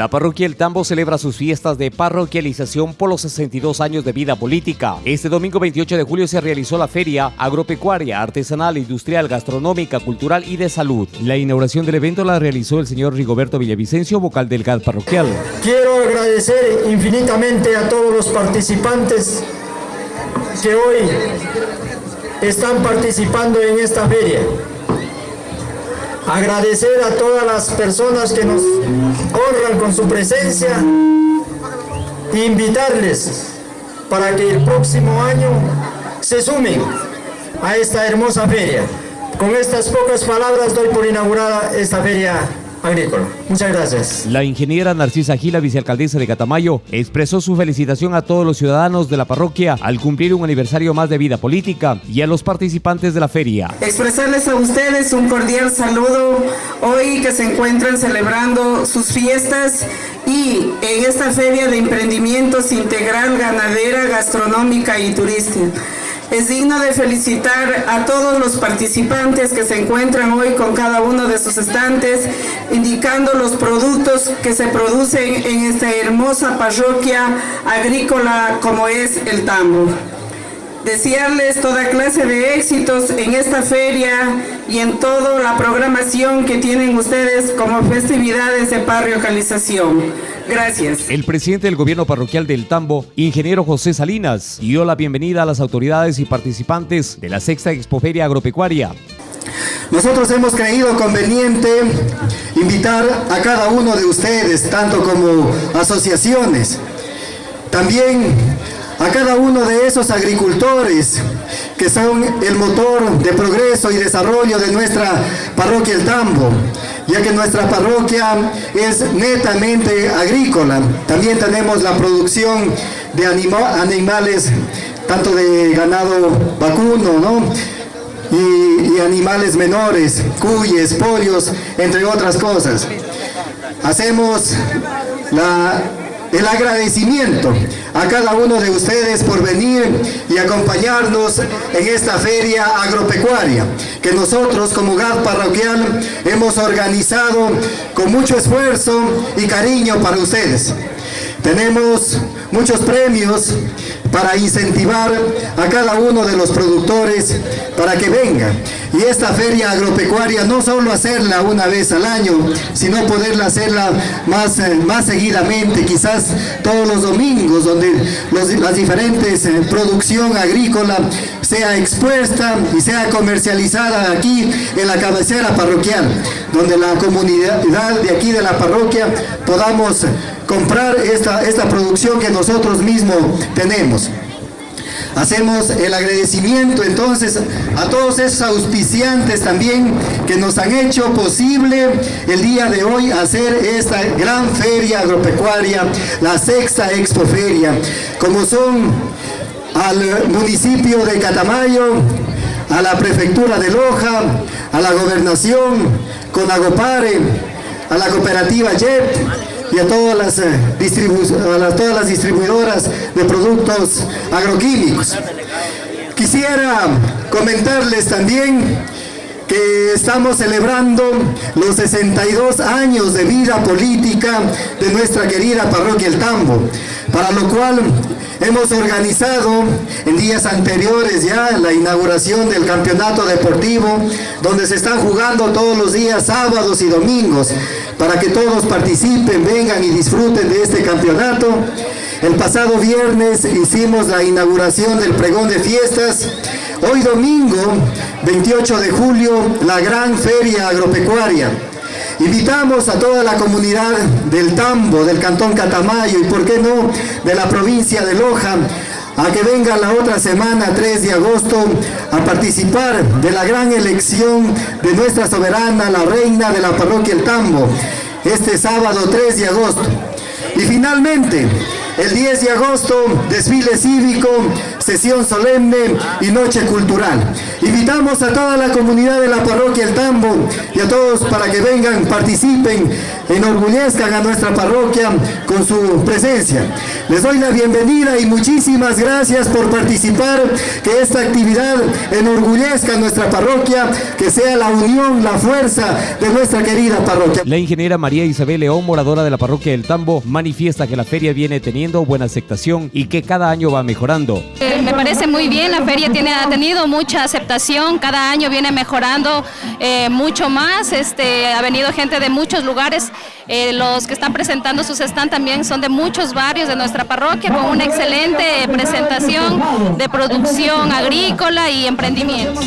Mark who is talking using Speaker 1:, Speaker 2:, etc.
Speaker 1: La parroquia El Tambo celebra sus fiestas de parroquialización por los 62 años de vida política. Este domingo 28 de julio se realizó la feria agropecuaria, artesanal, industrial, gastronómica, cultural y de salud. La inauguración del evento la realizó el señor Rigoberto Villavicencio, vocal del GAD parroquial.
Speaker 2: Quiero agradecer infinitamente a todos los participantes que hoy están participando en esta feria agradecer a todas las personas que nos honran con su presencia e invitarles para que el próximo año se sumen a esta hermosa feria. Con estas pocas palabras doy por inaugurada esta feria agrícola. Muchas gracias.
Speaker 1: La ingeniera Narcisa Gila, vicealcaldesa de Catamayo, expresó su felicitación a todos los ciudadanos de la parroquia al cumplir un aniversario más de vida política y a los participantes de la feria.
Speaker 3: Expresarles a ustedes un cordial saludo hoy que se encuentran celebrando sus fiestas y en esta feria de emprendimientos integral, ganadera, gastronómica y turística. Es digno de felicitar a todos los participantes que se encuentran hoy con cada uno de sus estantes, indicando los productos que se producen en esta hermosa parroquia agrícola como es el Tambo. Desearles toda clase de éxitos en esta feria y en toda la programación que tienen ustedes como festividades de parroquialización. Gracias.
Speaker 1: El presidente del gobierno parroquial del Tambo, ingeniero José Salinas, dio la bienvenida a las autoridades y participantes de la sexta expoferia agropecuaria.
Speaker 4: Nosotros hemos creído conveniente invitar a cada uno de ustedes, tanto como asociaciones, también a cada uno de esos agricultores que son el motor de progreso y desarrollo de nuestra parroquia El Tambo, ya que nuestra parroquia es netamente agrícola. También tenemos la producción de animales, tanto de ganado vacuno, ¿no? Y, animales menores, cuyes, pollos, entre otras cosas. Hacemos la el agradecimiento a cada uno de ustedes por venir y acompañarnos en esta feria agropecuaria que nosotros como GAD parroquial hemos organizado con mucho esfuerzo y cariño para ustedes. Tenemos muchos premios para incentivar a cada uno de los productores para que vengan. Y esta feria agropecuaria no solo hacerla una vez al año, sino poderla hacerla más, eh, más seguidamente, quizás todos los domingos, donde las diferentes eh, producción agrícola sea expuesta y sea comercializada aquí en la cabecera parroquial, donde la comunidad de aquí de la parroquia podamos comprar esta, esta producción que nosotros mismos tenemos. Hacemos el agradecimiento entonces a todos esos auspiciantes también que nos han hecho posible el día de hoy hacer esta gran feria agropecuaria, la sexta expoferia, como son al municipio de Catamayo, a la prefectura de Loja, a la gobernación, Conagopare, a la cooperativa JET, y a todas las, eh, todas las distribuidoras de productos agroquímicos. Quisiera comentarles también que estamos celebrando los 62 años de vida política de nuestra querida parroquia El Tambo, para lo cual hemos organizado en días anteriores ya la inauguración del campeonato deportivo, donde se están jugando todos los días, sábados y domingos, para que todos participen, vengan y disfruten de este campeonato. El pasado viernes hicimos la inauguración del pregón de fiestas, Hoy domingo, 28 de julio, la gran feria agropecuaria. Invitamos a toda la comunidad del Tambo, del Cantón Catamayo y por qué no, de la provincia de Loja, a que venga la otra semana, 3 de agosto, a participar de la gran elección de nuestra soberana, la reina de la parroquia El Tambo, este sábado 3 de agosto. Y finalmente, el 10 de agosto, desfile cívico, sesión solemne y noche cultural. Invitamos a toda la comunidad de la parroquia El Tambo y a todos para que vengan, participen, enorgullezcan a nuestra parroquia con su presencia. Les doy la bienvenida y muchísimas gracias por participar, que esta actividad enorgullezca a nuestra parroquia, que sea la unión, la fuerza de nuestra querida parroquia.
Speaker 1: La ingeniera María Isabel León, moradora de la parroquia del Tambo, manifiesta que la feria viene teniendo buena aceptación y que cada año va mejorando.
Speaker 5: Eh, me parece muy bien, la feria tiene, ha tenido mucha aceptación, cada año viene mejorando eh, mucho más, este, ha venido gente de muchos lugares, eh, los que están presentando sus stands también son de muchos barrios de nuestra parroquia con una excelente presentación de producción agrícola y emprendimiento.